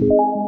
you